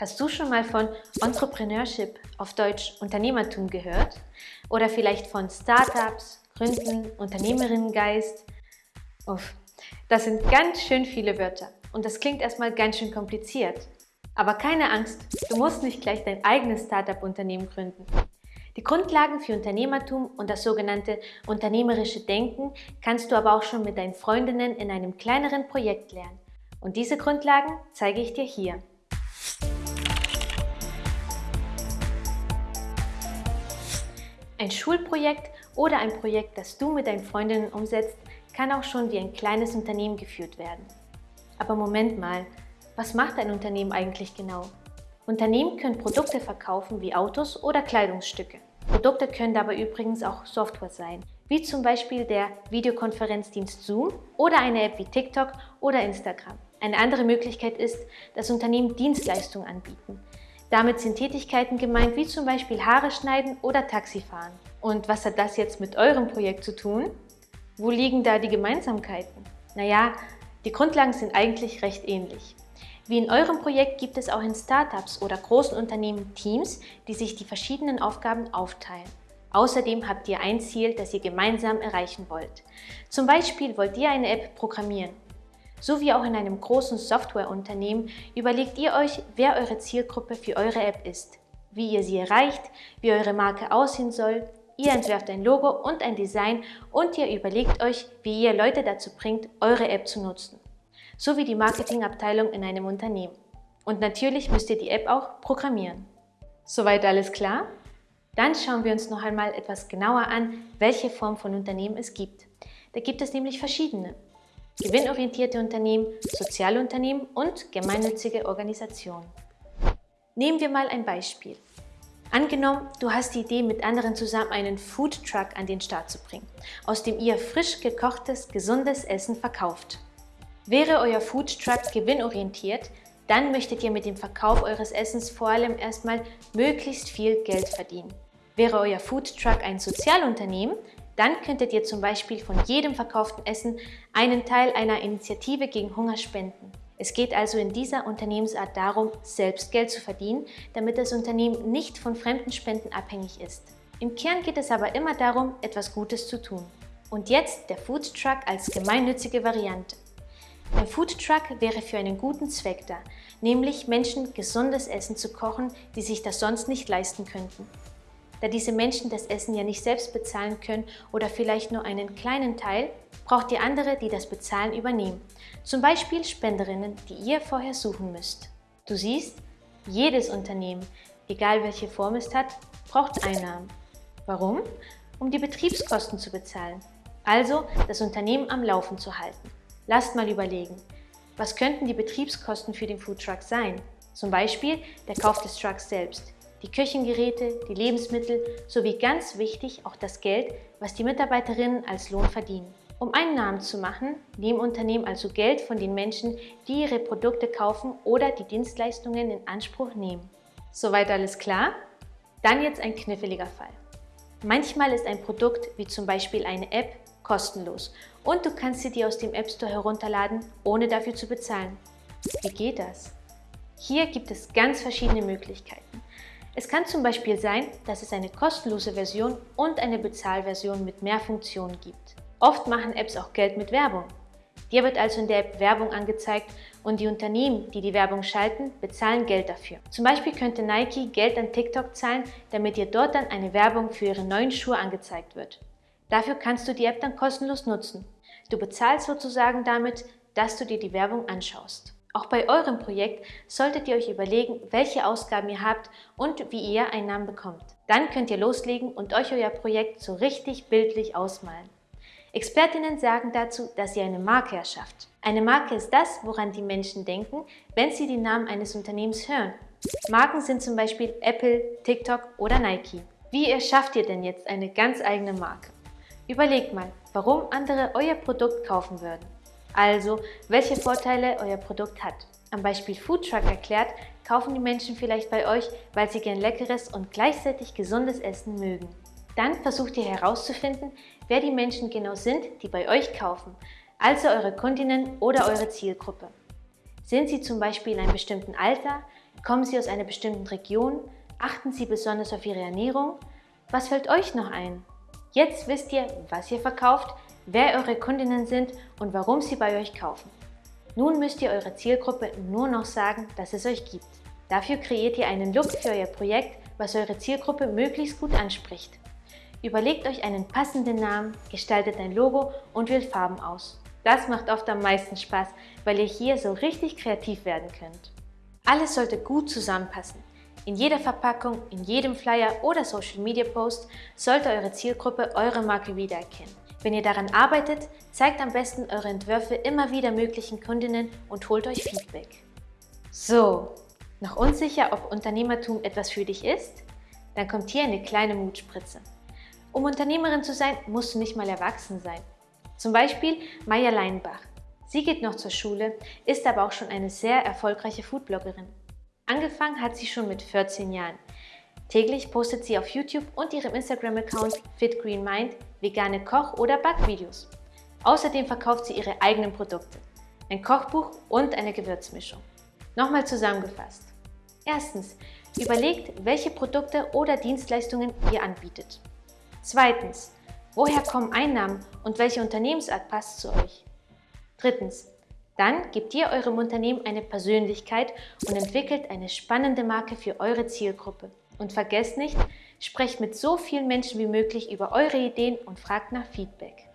Hast du schon mal von Entrepreneurship, auf Deutsch Unternehmertum, gehört? Oder vielleicht von Startups, Gründen, Unternehmerinnengeist? Uff, das sind ganz schön viele Wörter und das klingt erstmal ganz schön kompliziert. Aber keine Angst, du musst nicht gleich dein eigenes Startup-Unternehmen gründen. Die Grundlagen für Unternehmertum und das sogenannte unternehmerische Denken kannst du aber auch schon mit deinen Freundinnen in einem kleineren Projekt lernen. Und diese Grundlagen zeige ich dir hier. Ein Schulprojekt oder ein Projekt, das du mit deinen Freundinnen umsetzt, kann auch schon wie ein kleines Unternehmen geführt werden. Aber Moment mal, was macht ein Unternehmen eigentlich genau? Unternehmen können Produkte verkaufen wie Autos oder Kleidungsstücke. Produkte können dabei übrigens auch Software sein, wie zum Beispiel der Videokonferenzdienst Zoom oder eine App wie TikTok oder Instagram. Eine andere Möglichkeit ist, dass Unternehmen Dienstleistungen anbieten, damit sind Tätigkeiten gemeint, wie zum Beispiel Haare schneiden oder Taxifahren. Und was hat das jetzt mit eurem Projekt zu tun? Wo liegen da die Gemeinsamkeiten? Naja, die Grundlagen sind eigentlich recht ähnlich. Wie in eurem Projekt gibt es auch in Startups oder großen Unternehmen Teams, die sich die verschiedenen Aufgaben aufteilen. Außerdem habt ihr ein Ziel, das ihr gemeinsam erreichen wollt. Zum Beispiel wollt ihr eine App programmieren so wie auch in einem großen Softwareunternehmen überlegt ihr euch, wer eure Zielgruppe für eure App ist, wie ihr sie erreicht, wie eure Marke aussehen soll, ihr entwerft ein Logo und ein Design und ihr überlegt euch, wie ihr Leute dazu bringt, eure App zu nutzen, so wie die Marketingabteilung in einem Unternehmen. Und natürlich müsst ihr die App auch programmieren. Soweit alles klar? Dann schauen wir uns noch einmal etwas genauer an, welche Form von Unternehmen es gibt. Da gibt es nämlich verschiedene gewinnorientierte Unternehmen, Sozialunternehmen und gemeinnützige Organisationen. Nehmen wir mal ein Beispiel. Angenommen, du hast die Idee, mit anderen zusammen einen Food Truck an den Start zu bringen, aus dem ihr frisch gekochtes, gesundes Essen verkauft. Wäre euer Food Truck gewinnorientiert, dann möchtet ihr mit dem Verkauf eures Essens vor allem erstmal möglichst viel Geld verdienen. Wäre euer Food Truck ein Sozialunternehmen, dann könntet ihr zum Beispiel von jedem verkauften Essen einen Teil einer Initiative gegen Hunger spenden. Es geht also in dieser Unternehmensart darum, selbst Geld zu verdienen, damit das Unternehmen nicht von fremden Spenden abhängig ist. Im Kern geht es aber immer darum, etwas Gutes zu tun. Und jetzt der Food Truck als gemeinnützige Variante. Ein Food Truck wäre für einen guten Zweck da, nämlich Menschen gesundes Essen zu kochen, die sich das sonst nicht leisten könnten da diese Menschen das Essen ja nicht selbst bezahlen können oder vielleicht nur einen kleinen Teil, braucht ihr andere, die das Bezahlen übernehmen. Zum Beispiel Spenderinnen, die ihr vorher suchen müsst. Du siehst, jedes Unternehmen, egal welche Form es hat, braucht Einnahmen. Warum? Um die Betriebskosten zu bezahlen, also das Unternehmen am Laufen zu halten. Lasst mal überlegen, was könnten die Betriebskosten für den Foodtruck sein? Zum Beispiel der Kauf des Trucks selbst, die Küchengeräte, die Lebensmittel sowie ganz wichtig auch das Geld, was die Mitarbeiterinnen als Lohn verdienen. Um einen Namen zu machen, nehmen Unternehmen also Geld von den Menschen, die ihre Produkte kaufen oder die Dienstleistungen in Anspruch nehmen. Soweit alles klar? Dann jetzt ein kniffliger Fall. Manchmal ist ein Produkt, wie zum Beispiel eine App, kostenlos und du kannst sie dir aus dem App Store herunterladen, ohne dafür zu bezahlen. Wie geht das? Hier gibt es ganz verschiedene Möglichkeiten. Es kann zum Beispiel sein, dass es eine kostenlose Version und eine Bezahlversion mit mehr Funktionen gibt. Oft machen Apps auch Geld mit Werbung. Dir wird also in der App Werbung angezeigt und die Unternehmen, die die Werbung schalten, bezahlen Geld dafür. Zum Beispiel könnte Nike Geld an TikTok zahlen, damit dir dort dann eine Werbung für ihre neuen Schuhe angezeigt wird. Dafür kannst du die App dann kostenlos nutzen. Du bezahlst sozusagen damit, dass du dir die Werbung anschaust. Auch bei eurem Projekt solltet ihr euch überlegen, welche Ausgaben ihr habt und wie ihr Einnahmen bekommt. Dann könnt ihr loslegen und euch euer Projekt so richtig bildlich ausmalen. Expertinnen sagen dazu, dass ihr eine Marke erschafft. Eine Marke ist das, woran die Menschen denken, wenn sie den Namen eines Unternehmens hören. Marken sind zum Beispiel Apple, TikTok oder Nike. Wie erschafft ihr denn jetzt eine ganz eigene Marke? Überlegt mal, warum andere euer Produkt kaufen würden. Also, welche Vorteile euer Produkt hat. Am Beispiel Foodtruck erklärt, kaufen die Menschen vielleicht bei euch, weil sie gern leckeres und gleichzeitig gesundes Essen mögen. Dann versucht ihr herauszufinden, wer die Menschen genau sind, die bei euch kaufen, also eure Kundinnen oder eure Zielgruppe. Sind sie zum Beispiel in einem bestimmten Alter, Kommen Sie aus einer bestimmten Region? Achten Sie besonders auf Ihre Ernährung? Was fällt euch noch ein? Jetzt wisst ihr, was ihr verkauft, wer eure Kundinnen sind und warum sie bei euch kaufen. Nun müsst ihr eurer Zielgruppe nur noch sagen, dass es euch gibt. Dafür kreiert ihr einen Look für euer Projekt, was eure Zielgruppe möglichst gut anspricht. Überlegt euch einen passenden Namen, gestaltet ein Logo und wählt Farben aus. Das macht oft am meisten Spaß, weil ihr hier so richtig kreativ werden könnt. Alles sollte gut zusammenpassen. In jeder Verpackung, in jedem Flyer oder Social Media Post sollte eure Zielgruppe eure Marke wiedererkennen. Wenn ihr daran arbeitet, zeigt am besten eure Entwürfe immer wieder möglichen Kundinnen und holt euch Feedback. So, noch unsicher, ob Unternehmertum etwas für dich ist? Dann kommt hier eine kleine Mutspritze. Um Unternehmerin zu sein, musst du nicht mal erwachsen sein. Zum Beispiel Maya Leinbach. Sie geht noch zur Schule, ist aber auch schon eine sehr erfolgreiche Foodbloggerin. Angefangen hat sie schon mit 14 Jahren. Täglich postet sie auf YouTube und ihrem Instagram-Account FitGreenMind vegane Koch- oder Backvideos. Außerdem verkauft sie ihre eigenen Produkte, ein Kochbuch und eine Gewürzmischung. Nochmal zusammengefasst. Erstens, überlegt, welche Produkte oder Dienstleistungen ihr anbietet. Zweitens, woher kommen Einnahmen und welche Unternehmensart passt zu euch? Drittens, dann gebt ihr eurem Unternehmen eine Persönlichkeit und entwickelt eine spannende Marke für eure Zielgruppe. Und vergesst nicht, sprecht mit so vielen Menschen wie möglich über eure Ideen und fragt nach Feedback.